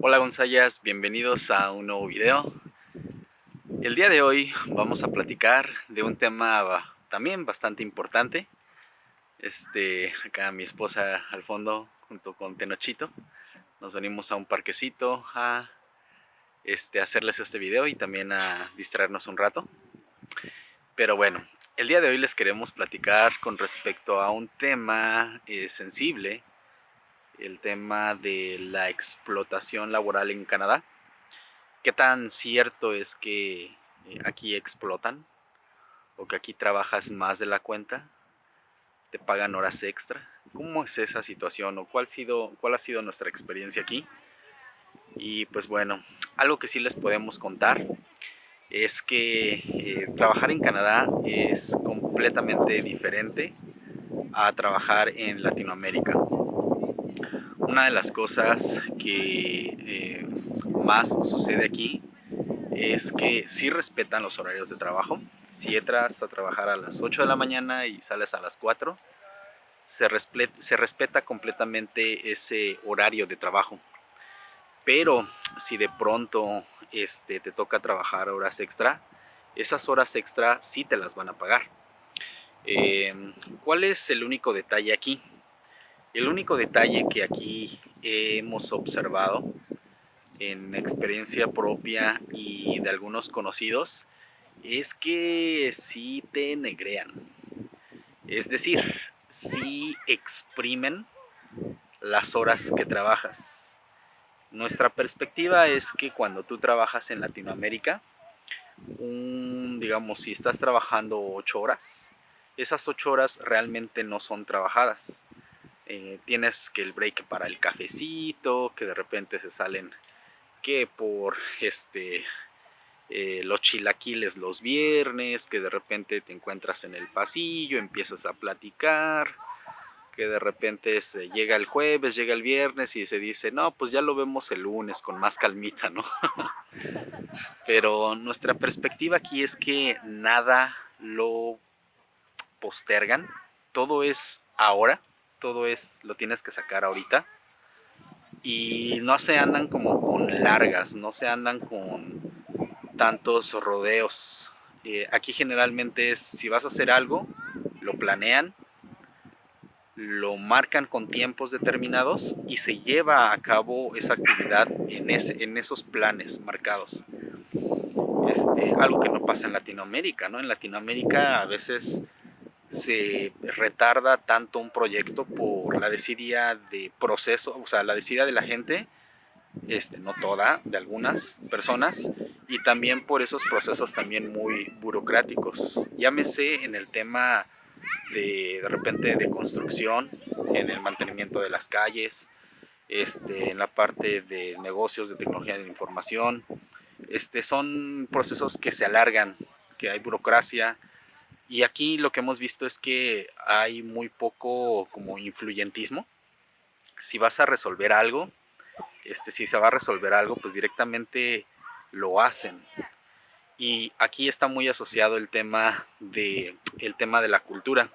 Hola Gonzayas, bienvenidos a un nuevo video. El día de hoy vamos a platicar de un tema también bastante importante. Este, acá mi esposa al fondo junto con Tenochito. Nos venimos a un parquecito a este, hacerles este video y también a distraernos un rato. Pero bueno, el día de hoy les queremos platicar con respecto a un tema eh, sensible el tema de la explotación laboral en Canadá. ¿Qué tan cierto es que eh, aquí explotan? ¿O que aquí trabajas más de la cuenta? ¿Te pagan horas extra? ¿Cómo es esa situación? ¿O cuál ha sido, nuestra experiencia aquí? Y pues bueno, algo que sí les podemos contar es que eh, trabajar en Canadá es completamente diferente a trabajar en Latinoamérica. Una de las cosas que eh, más sucede aquí es que sí respetan los horarios de trabajo. Si entras a trabajar a las 8 de la mañana y sales a las 4, se, respeta completamente ese horario de trabajo. Pero si de pronto este, te toca trabajar horas extra, esas horas extra sí te las van a pagar. Eh, ¿Cuál es el único detalle aquí? El único detalle que aquí hemos observado en experiencia propia y de algunos conocidos es que sí te negrean. Es decir, sí exprimen las horas que trabajas. Nuestra perspectiva es que cuando tú trabajas en Latinoamérica, digamos, si estás trabajando 8 horas, esas 8 horas realmente no son trabajadas eh, tienes que el break para el cafecito, que de repente se salen que por este eh, los chilaquiles los viernes, que de repente te encuentras en el pasillo, empiezas a platicar, que de repente se llega el jueves, llega el viernes y se dice, no, pues ya lo vemos el lunes con más calmita, ¿no? Pero nuestra perspectiva aquí es que nada lo postergan, todo es ahora, todo es, lo tienes que sacar ahorita. Y no se andan como con largas, no se andan con tantos rodeos. Eh, aquí generalmente es, si vas a hacer algo, lo planean, lo marcan con tiempos determinados y se lleva a cabo esa actividad en, ese, en esos planes marcados. Este, algo que no pasa en Latinoamérica, ¿no? En Latinoamérica a veces se retarda tanto un proyecto por la desidia de proceso, o sea, la desidia de la gente, este, no toda, de algunas personas, y también por esos procesos también muy burocráticos. Llámese en el tema de, de repente de construcción, en el mantenimiento de las calles, este, en la parte de negocios de tecnología de información. Este, son procesos que se alargan, que hay burocracia, y aquí lo que hemos visto es que hay muy poco como influyentismo. Si vas a resolver algo, este, si se va a resolver algo, pues directamente lo hacen. Y aquí está muy asociado el tema de, el tema de la cultura.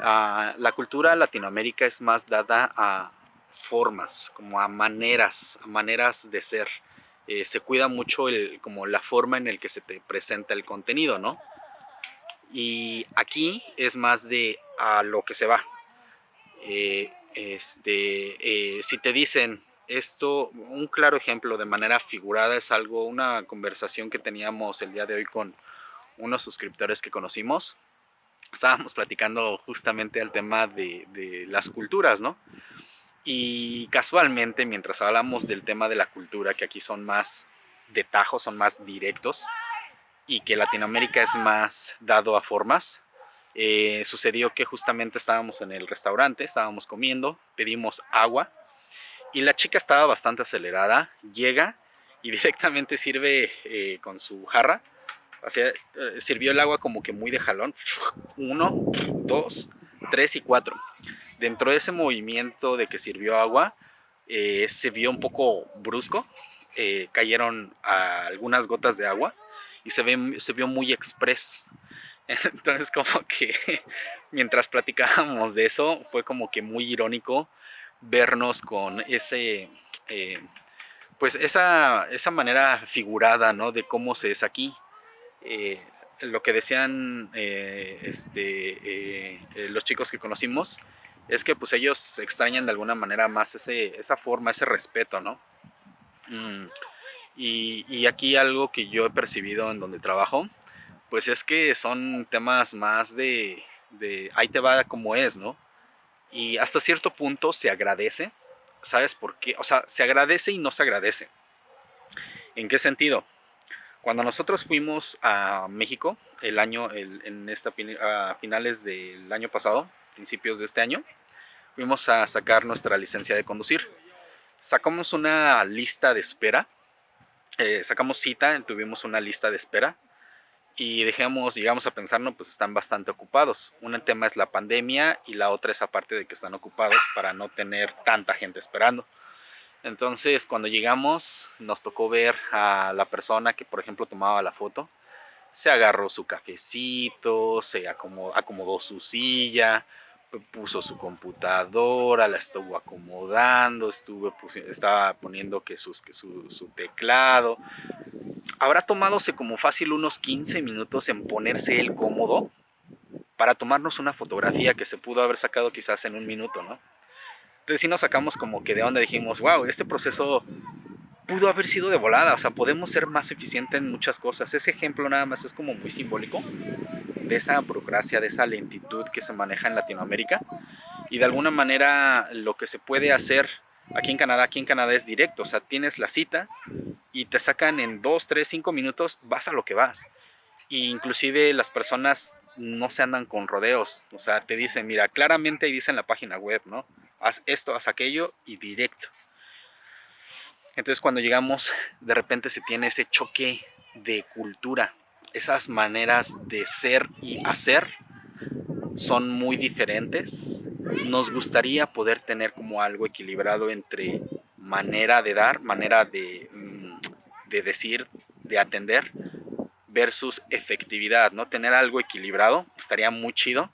Ah, la cultura Latinoamérica es más dada a formas, como a maneras, a maneras de ser. Eh, se cuida mucho el, como la forma en el que se te presenta el contenido, ¿no? Y aquí es más de a lo que se va. Eh, este, eh, si te dicen esto, un claro ejemplo de manera figurada es algo, una conversación que teníamos el día de hoy con unos suscriptores que conocimos. Estábamos platicando justamente el tema de, de las culturas, ¿no? Y casualmente, mientras hablamos del tema de la cultura, que aquí son más de tajo, son más directos, y que Latinoamérica es más dado a formas. Eh, sucedió que justamente estábamos en el restaurante, estábamos comiendo, pedimos agua y la chica estaba bastante acelerada, llega y directamente sirve eh, con su jarra, eh, sirvió el agua como que muy de jalón, uno, dos, tres y cuatro. Dentro de ese movimiento de que sirvió agua, se vio un poco brusco, cayeron algunas gotas de agua se, ve, se vio muy express. Entonces como que mientras platicábamos de eso fue como que muy irónico vernos con ese, eh, pues esa, esa manera figurada, ¿no? De cómo se es aquí. Eh, lo que decían eh, este, los chicos que conocimos es que pues ellos extrañan de alguna manera más ese, esa forma, ese respeto, ¿no? Mm, y, aquí algo que yo he percibido en donde trabajo, pues es que son temas más de, de ahí te va como es, ¿no? Y hasta cierto punto se agradece, ¿sabes por qué? O sea, se agradece y no se agradece. ¿En qué sentido? Cuando nosotros fuimos a México el año, en esta, a finales del año pasado, principios de este año, fuimos a sacar nuestra licencia de conducir. Sacamos una lista de espera, eh, sacamos cita, tuvimos una lista de espera y dejemos, llegamos a pensar, no, pues están bastante ocupados. Un tema es la pandemia y la otra es aparte de que están ocupados para no tener tanta gente esperando. Entonces cuando llegamos nos tocó ver a la persona que por ejemplo tomaba la foto. Se agarró su cafecito, se acomodó, acomodó su silla, puso su computadora, la estuvo acomodando, estuvo, estaba poniendo que, sus, su, su teclado, habrá tomadose como fácil unos 15 minutos en ponerse el cómodo para tomarnos una fotografía que se pudo haber sacado quizás en un minuto, ¿no? Entonces sí nos sacamos como que de onda dijimos, wow, este proceso pudo haber sido de volada, o sea, podemos ser más eficientes en muchas cosas. Ese ejemplo nada más es como muy simbólico de esa burocracia, de esa lentitud que se maneja en Latinoamérica y de alguna manera lo que se puede hacer aquí en Canadá, aquí en Canadá es directo, o sea, tienes la cita, y te sacan en 2, 3, 5 minutos, vas a lo que vas. Y inclusive las personas no se andan con rodeos, o sea, te dicen, mira, claramente ahí dice en la página web, ¿no? Haz esto, haz aquello y directo. Entonces cuando llegamos, de repente se tiene ese choque de cultura, esas maneras de ser y hacer son muy diferentes. Nos gustaría poder tener como algo equilibrado entre manera de dar, manera de de decir, de atender, versus efectividad, ¿no? Tener algo equilibrado estaría muy chido,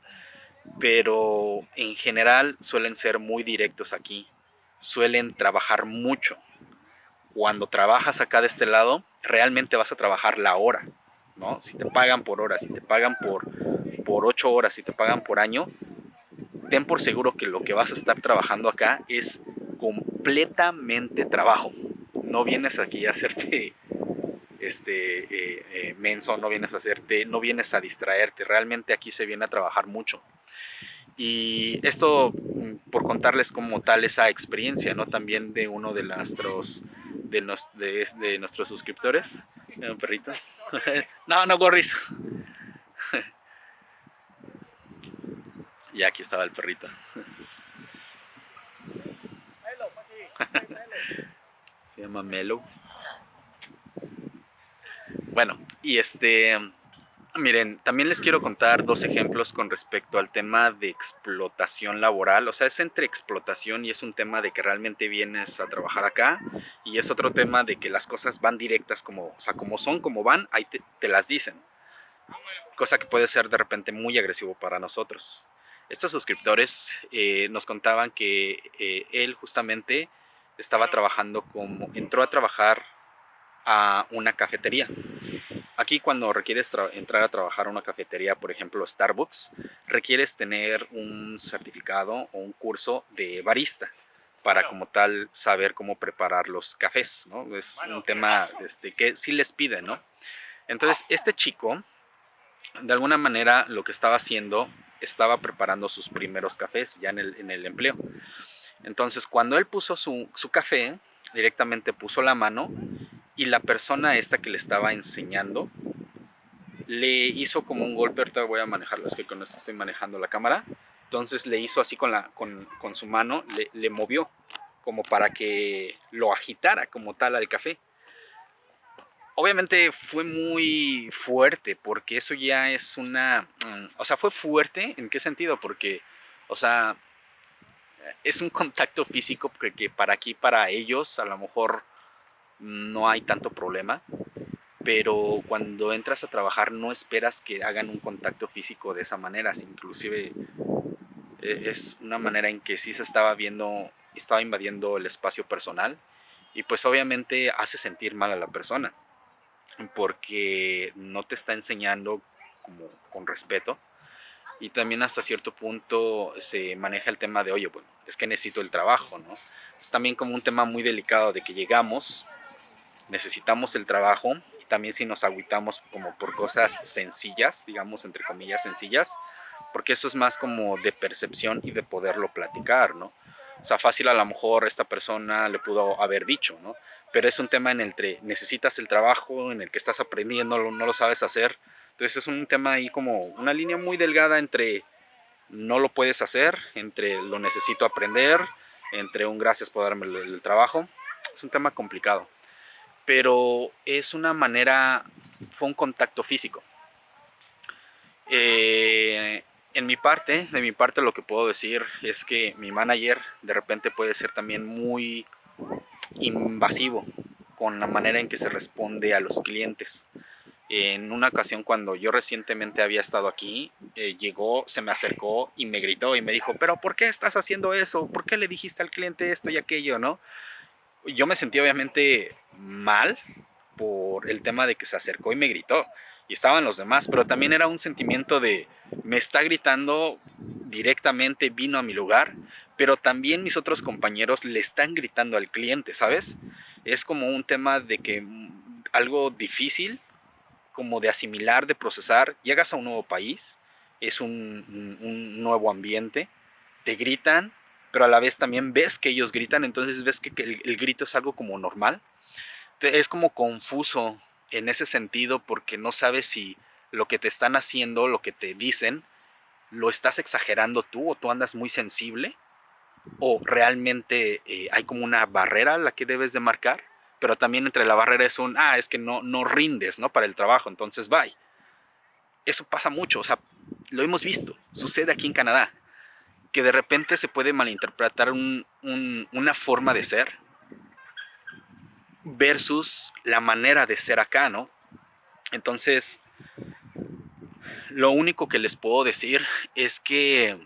pero en general suelen ser muy directos aquí, suelen trabajar mucho. Cuando trabajas acá de este lado, realmente vas a trabajar la hora, ¿no? Si te pagan por hora, si te pagan por, por ocho horas, si te pagan por año, ten por seguro que lo que vas a estar trabajando acá es completamente trabajo no vienes aquí a hacerte este, eh, eh, menso, no vienes a hacerte, no vienes a distraerte, realmente aquí se viene a trabajar mucho. Y esto mm, por contarles como tal esa experiencia, ¿no? También de uno de nuestros, de, de, nuestros suscriptores. Un perrito. no, no, gorris. y aquí estaba el perrito. Se llama Melo. Bueno, y este... Miren, también les quiero contar dos ejemplos con respecto al tema de explotación laboral. O sea, es entre explotación y es un tema de que realmente vienes a trabajar acá. Y es otro tema de que las cosas van directas como, o sea, como son, como van, ahí te, las dicen. Cosa que puede ser de repente muy agresivo para nosotros. Estos suscriptores eh, nos contaban que eh, él justamente estaba trabajando como, entró a trabajar a una cafetería. Aquí cuando requieres entrar a trabajar a una cafetería, por ejemplo Starbucks, requieres tener un certificado o un curso de barista para como tal saber cómo preparar los cafés, ¿no? Es un tema este, que sí les piden, ¿no? Entonces este chico, de alguna manera lo que estaba haciendo, estaba preparando sus primeros cafés ya en el, en el empleo. Entonces cuando él puso su, café, directamente puso la mano y la persona esta que le estaba enseñando le hizo como un golpe, ahorita voy a manejarlo, es que con esto estoy manejando la cámara, entonces le hizo así con, la, con, su mano, le, le, movió como para que lo agitara como tal al café. Obviamente fue muy fuerte porque eso ya es una... Mm, o sea, fue fuerte, ¿en qué sentido? Porque, o sea, es un contacto físico que, para aquí, para ellos, a lo mejor no hay tanto problema, pero cuando entras a trabajar no esperas que hagan un contacto físico de esa manera, inclusive eh, es una manera en que sí se estaba viendo estaba invadiendo el espacio personal y pues obviamente hace sentir mal a la persona porque no te está enseñando como con respeto y también hasta cierto punto se maneja el tema de oye bueno es que necesito el trabajo no es también como un tema muy delicado de que llegamos necesitamos el trabajo y también si nos agüitamos como por cosas sencillas digamos entre comillas sencillas porque eso es más como de percepción y de poderlo platicar no o sea, fácil a lo mejor esta persona le pudo haber dicho, ¿no? Pero es un tema en el que necesitas el trabajo, en el que estás aprendiendo, no lo sabes hacer. Entonces es un tema ahí como una línea muy delgada entre no lo puedes hacer, entre lo necesito aprender, entre un gracias por darme el, trabajo. Es un tema complicado. Pero es una manera, fue un contacto físico. Eh, en mi parte, de mi parte lo que puedo decir es que mi manager de repente puede ser también muy invasivo con la manera en que se responde a los clientes. En una ocasión cuando yo recientemente había estado aquí, eh, llegó, se me acercó y me gritó y me dijo, pero ¿por qué estás haciendo eso? ¿Por qué le dijiste al cliente esto y aquello? ¿no? Yo me sentí obviamente mal por el tema de que se acercó y me gritó y estaban los demás, pero también era un sentimiento de me está gritando directamente, vino a mi lugar, pero también mis otros compañeros le están gritando al cliente, ¿sabes? Es como un tema de que mm, algo difícil, como de asimilar, de procesar, llegas a un nuevo país, es un, un nuevo ambiente, te gritan, pero a la vez también ves que ellos gritan, entonces ves que, el, grito es algo como normal. Es como confuso en ese sentido porque no sabes si lo que te están haciendo, lo que te dicen, lo estás exagerando tú o tú andas muy sensible o realmente eh, hay como una barrera a la que debes de marcar, pero también entre la barrera es un, ah, es que no, no rindes, ¿no? Para el trabajo, entonces bye. Eso pasa mucho, o sea, lo hemos visto, sucede aquí en Canadá, que de repente se puede malinterpretar una forma de ser versus la manera de ser acá, ¿no? Entonces, lo único que les puedo decir es que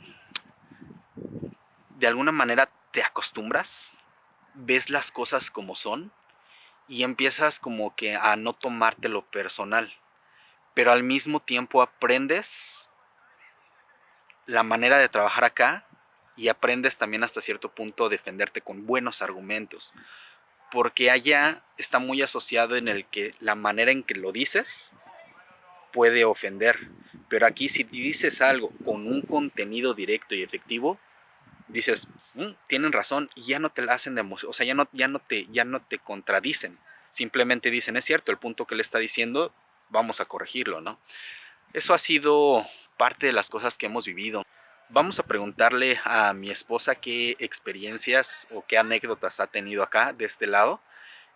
de alguna manera te acostumbras, ves las cosas como son y empiezas como que a no tomártelo personal, pero al mismo tiempo aprendes la manera de trabajar acá y aprendes también hasta cierto punto a defenderte con buenos argumentos porque allá está muy asociado en el que la manera en que lo dices puede ofender. Pero aquí si dices algo con un contenido directo y efectivo, dices, mm, tienen razón y ya no te la hacen de o sea, ya no, ya, no te, ya no te contradicen. Simplemente dicen, es cierto, el punto que le está diciendo, vamos a corregirlo, ¿no? Eso ha sido parte de las cosas que hemos vivido. Vamos a preguntarle a mi esposa qué experiencias o qué anécdotas ha tenido acá de este lado.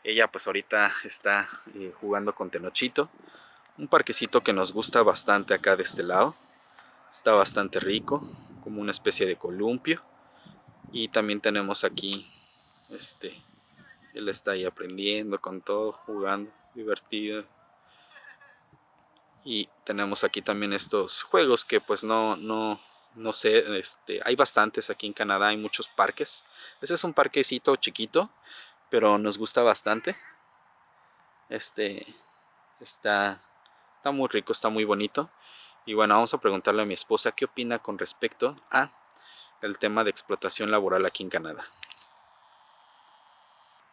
Ella pues ahorita está eh, jugando con Tenochito. Un parquecito que nos gusta bastante acá de este lado. Está bastante rico, como una especie de columpio. Y también tenemos aquí, este, él está ahí aprendiendo con todo, jugando, divertido. Y tenemos aquí también estos juegos que pues no, no, no sé, este, hay bastantes aquí en Canadá, hay muchos parques. Ese es un parquecito chiquito, pero nos gusta bastante. Este está, está muy rico, está muy bonito. Y bueno, vamos a preguntarle a mi esposa qué opina con respecto a el tema de explotación laboral aquí en Canadá.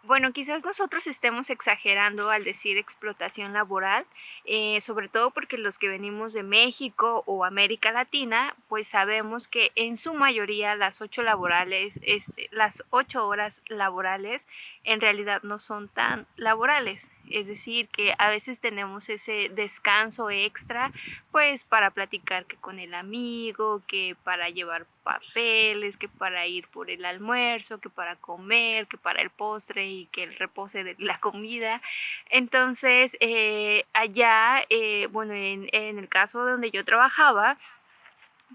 Bueno, quizás nosotros estemos exagerando al decir explotación laboral, eh, sobre todo porque los que venimos de México o América Latina, pues sabemos que en su mayoría las ocho laborales, este, las ocho horas laborales en realidad no son tan laborales. Es decir, que a veces tenemos ese descanso extra, pues para platicar que con el amigo, que para llevar papeles, que para ir por el almuerzo, que para comer, que para el postre y que el repose de la comida. Entonces, eh, allá, eh, bueno, en, en el caso donde yo trabajaba,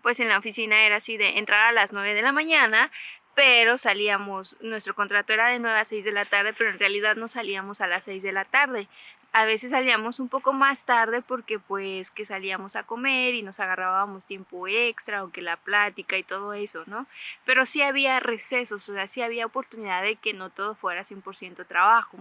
pues en la oficina era así de entrar a las 9 de la mañana, pero salíamos, nuestro contrato era de 9 a 6 de la tarde, pero en realidad no salíamos a las 6 de la tarde. A veces salíamos un poco más tarde porque pues que salíamos a comer y nos agarrábamos tiempo extra o que la plática y todo eso, ¿no? Pero sí había recesos, o sea, sí había oportunidad de que no todo fuera 100% trabajo.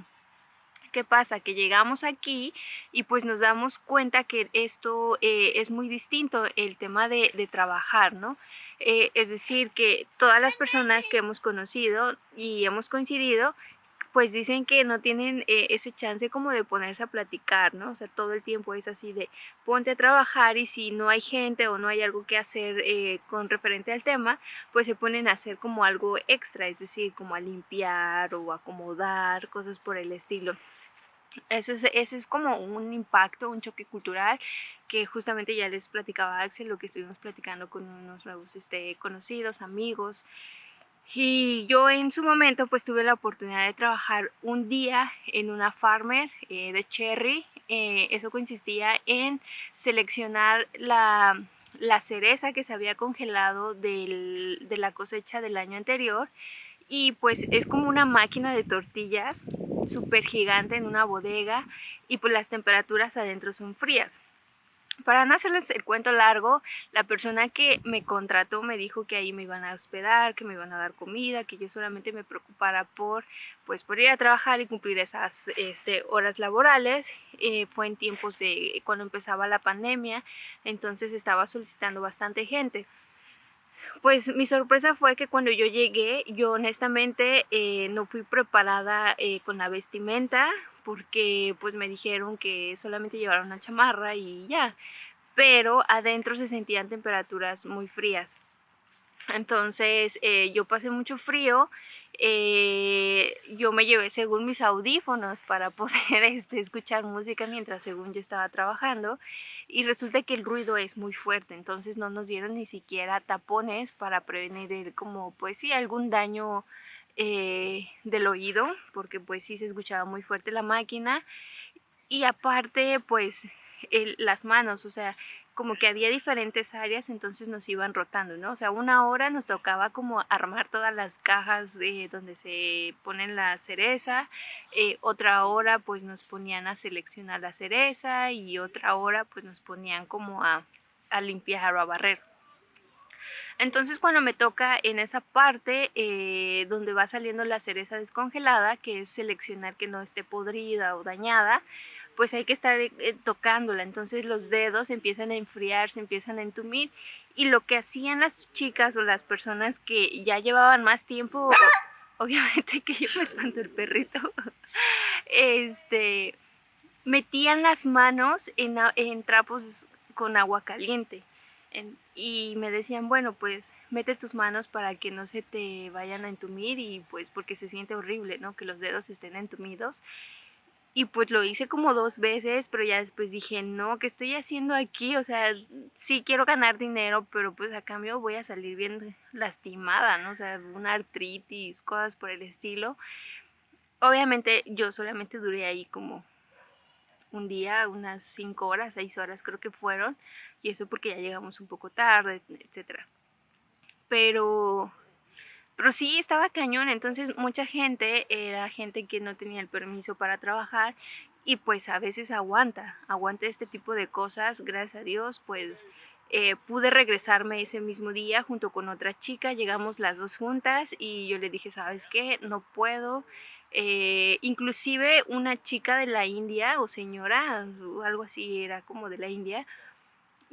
¿Qué pasa? Que llegamos aquí y pues nos damos cuenta que esto eh, es muy distinto, el tema de, trabajar, ¿no? Eh, es decir, que todas las personas que hemos conocido y hemos coincidido pues dicen que no tienen eh, ese chance como de ponerse a platicar, ¿no? O sea, todo el tiempo es así de ponte a trabajar y si no hay gente o no hay algo que hacer con referente al tema, pues se ponen a hacer como algo extra, es decir, como a limpiar o acomodar, cosas por el estilo. Eso es, ese es como un impacto, un choque cultural que justamente ya les platicaba Axel, lo que estuvimos platicando con unos nuevos este, conocidos, amigos. Y yo en su momento pues tuve la oportunidad de trabajar un día en una farmer eh, de cherry. Eh, eso consistía en seleccionar la, la, cereza que se había congelado del, de la cosecha del año anterior y pues es como una máquina de tortillas súper gigante en una bodega y pues las temperaturas adentro son frías. Para no hacerles el cuento largo, la persona que me contrató me dijo que ahí me iban a hospedar, que me iban a dar comida, que yo solamente me preocupara por, pues, por ir a trabajar y cumplir esas este, horas laborales. Eh, fue en tiempos de cuando empezaba la pandemia, entonces estaba solicitando bastante gente. Pues mi sorpresa fue que cuando yo llegué, yo honestamente eh, no fui preparada eh, con la vestimenta porque pues me dijeron que solamente llevara una chamarra y ya, pero adentro se sentían temperaturas muy frías. Entonces eh, yo pasé mucho frío, eh, yo me llevé según mis audífonos para poder este, escuchar música mientras según yo estaba trabajando y resulta que el ruido es muy fuerte, entonces no nos dieron ni siquiera tapones para prevenir como pues sí algún daño eh, del oído porque pues sí se escuchaba muy fuerte la máquina y aparte pues las manos, o sea, como que había diferentes áreas, entonces nos iban rotando, ¿no? O sea, una hora nos tocaba como armar todas las cajas de donde se ponen la cereza, eh, otra hora pues nos ponían a seleccionar la cereza y otra hora pues nos ponían como a, a limpiar o a barrer. Entonces cuando me toca en esa parte eh, donde va saliendo la cereza descongelada, que es seleccionar que no esté podrida o dañada, pues hay que estar eh, tocándola. Entonces los dedos empiezan a enfriar, se empiezan a entumir. Y lo que hacían las chicas o las personas que ya llevaban más tiempo, obviamente que yo me espanto el perrito, este, metían las manos en, en trapos con agua caliente y me decían, bueno, pues mete tus manos para que no se te vayan a entumir y pues porque se siente horrible, ¿no? Que los dedos estén entumidos. Y pues lo hice como dos veces, pero ya después dije, no, ¿qué estoy haciendo aquí? O sea, sí quiero ganar dinero, pero pues a cambio voy a salir bien lastimada, ¿no? O sea, una artritis, cosas por el estilo. Obviamente yo solamente duré ahí como un día, unas 5 horas, 6 horas creo que fueron, y eso porque ya llegamos un poco tarde, etc. Pero, pero sí estaba cañón, entonces mucha gente era gente que no tenía el permiso para trabajar y pues a veces aguanta, aguanta este tipo de cosas, gracias a Dios, pues eh, pude regresarme ese mismo día junto con otra chica, llegamos las dos juntas y yo le dije, ¿sabes qué? No puedo, eh, inclusive una chica de la India o señora algo así era como de la India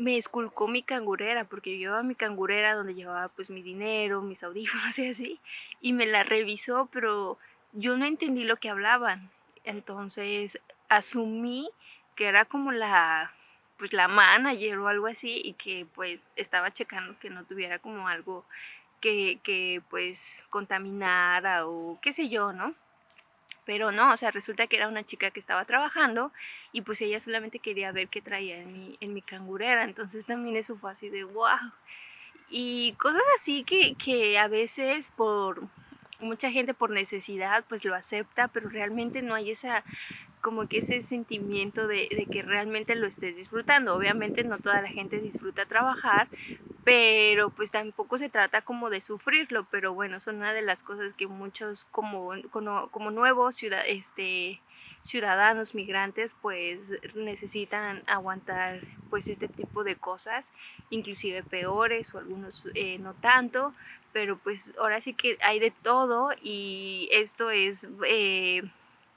me esculcó mi cangurera porque yo llevaba mi cangurera donde llevaba pues mi dinero, mis audífonos y así y me la revisó pero yo no entendí lo que hablaban entonces asumí que era como la pues la manager o algo así y que pues estaba checando que no tuviera como algo que, que pues contaminara o qué sé yo, ¿no? Pero no, o sea, resulta que era una chica que estaba trabajando y pues ella solamente quería ver qué traía en mi, en mi cangurera. Entonces también eso fue así de wow. Y cosas así que, que a veces por mucha gente por necesidad pues lo acepta, pero realmente no hay esa como que ese sentimiento de, de, que realmente lo estés disfrutando. Obviamente no toda la gente disfruta trabajar, pero pues tampoco se trata como de sufrirlo, pero bueno, son una de las cosas que muchos como, como, como nuevos ciudad, este, ciudadanos migrantes pues necesitan aguantar pues este tipo de cosas, inclusive peores o algunos eh, no tanto, pero pues ahora sí que hay de todo y esto es... Eh,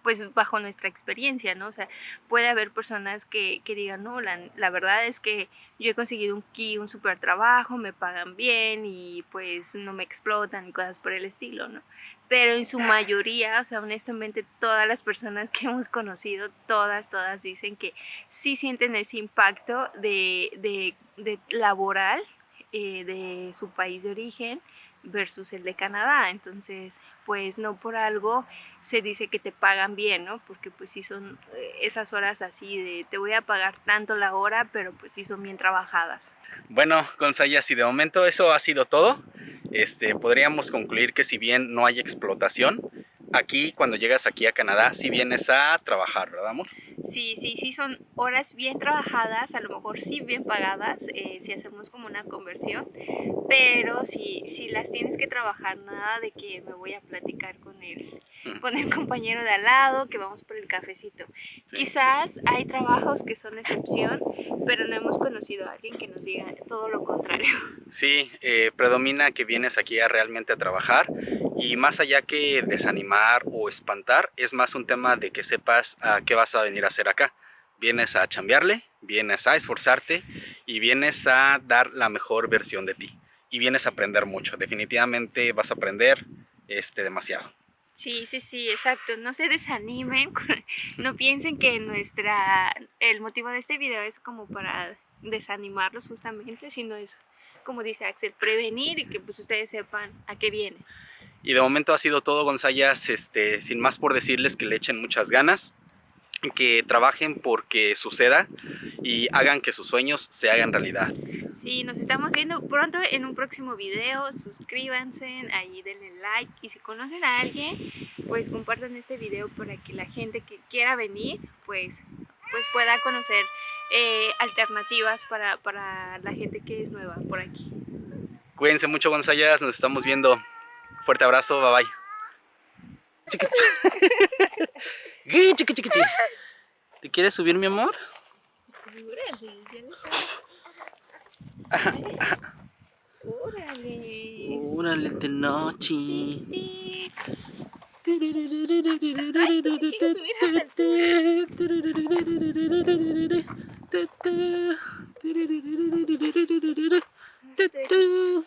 pues bajo nuestra experiencia, ¿no? O sea, puede haber personas que, que digan, no, la, la, verdad es que yo he conseguido un, aquí un super trabajo, me pagan bien y pues no me explotan y cosas por el estilo, ¿no? Pero en su mayoría, o sea, honestamente todas las personas que hemos conocido, todas, todas dicen que sí sienten ese impacto de, de, de laboral eh, de su país de origen versus el de Canadá. Entonces, pues no por algo se dice que te pagan bien, ¿no? Porque pues sí son eh, esas horas así de te voy a pagar tanto la hora, pero pues sí son bien trabajadas. Bueno, Gonzaya, si de momento eso ha sido todo, este, podríamos concluir que si bien no hay explotación, aquí cuando llegas aquí a Canadá, si vienes a trabajar, ¿verdad, amor? Sí, sí, sí, son horas bien trabajadas, a lo mejor sí bien pagadas, eh, si hacemos como una conversión, pero si, si las tienes que trabajar, nada de que me voy a platicar con el, mm. con el compañero de al lado, que vamos por el cafecito. Quizás hay trabajos que son excepción, pero no hemos conocido a alguien que nos diga todo lo contrario. Sí, eh, predomina que vienes aquí a realmente a trabajar y más allá que desanimar o espantar, es más un tema de que sepas a qué vas a venir a hacer acá. Vienes a chambearle, vienes a esforzarte y vienes a dar la mejor versión de ti. Y vienes a aprender mucho. Definitivamente vas a aprender este, demasiado. Sí, sí, sí, exacto. No se desanimen, no piensen que nuestra, el motivo de este video es como para desanimarlos justamente, sino es, como dice Axel, prevenir y que pues ustedes sepan a qué viene. Y de momento ha sido todo, Gonzayas, este, sin más por decirles que le echen muchas ganas, que trabajen porque suceda y hagan que sus sueños se hagan realidad. Sí, nos estamos viendo pronto en un próximo video, suscríbanse, ahí denle like y si conocen a alguien, pues compartan este video para que la gente que quiera venir, pues, pues pueda conocer eh, alternativas para, para la gente que es nueva por aquí. Cuídense mucho Gonzayas, nos estamos viendo. Fuerte abrazo, bye bye. ¿Te quieres subir, mi amor? Ya no sabes. De noche. Ay, subir hasta el...